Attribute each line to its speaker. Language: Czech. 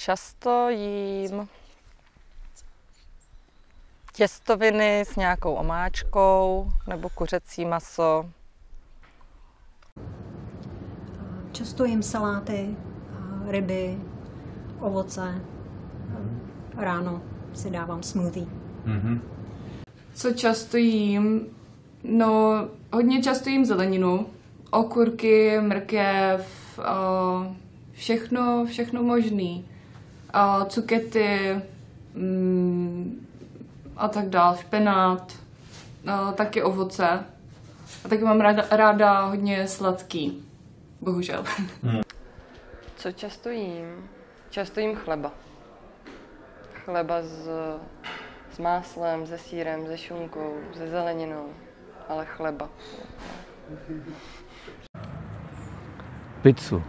Speaker 1: Často jím těstoviny s nějakou omáčkou nebo kuřecí maso.
Speaker 2: Často jim saláty, ryby, ovoce. Ráno si dávám smoothie.
Speaker 3: Mhm.
Speaker 4: Co často jím? No, hodně často jím zeleninu. Okurky, mrkev, všechno, všechno možný. A cukety mm, a tak dál, špenát, a taky ovoce. A taky mám ráda, ráda hodně sladký. Bohužel.
Speaker 5: Co často jím? Často jím chleba. Chleba s, s máslem, se sírem, se šunkou, se zeleninou, ale chleba.
Speaker 3: Pizzu.